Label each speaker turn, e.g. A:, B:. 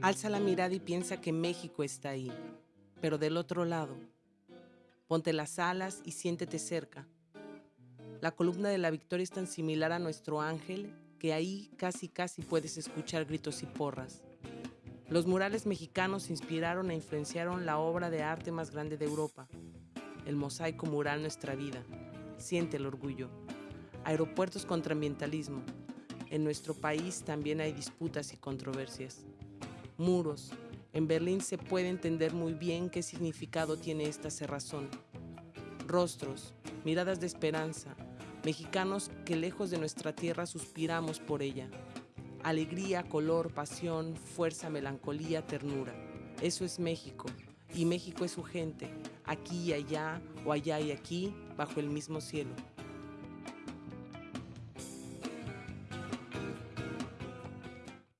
A: Alza la mirada y piensa que México está ahí, pero del otro lado. Ponte las alas y siéntete cerca. La columna de la victoria es tan similar a nuestro ángel que ahí casi casi puedes escuchar gritos y porras. Los murales mexicanos inspiraron e influenciaron la obra de arte más grande de Europa, el mosaico mural Nuestra Vida. Siente el orgullo. Aeropuertos contra ambientalismo. En nuestro país también hay disputas y controversias. Muros. En Berlín se puede entender muy bien qué significado tiene esta cerrazón. Rostros, miradas de esperanza, mexicanos que lejos de nuestra tierra suspiramos por ella alegría, color, pasión, fuerza, melancolía, ternura. Eso es México, y México es su gente, aquí y allá, o allá y aquí, bajo el mismo cielo.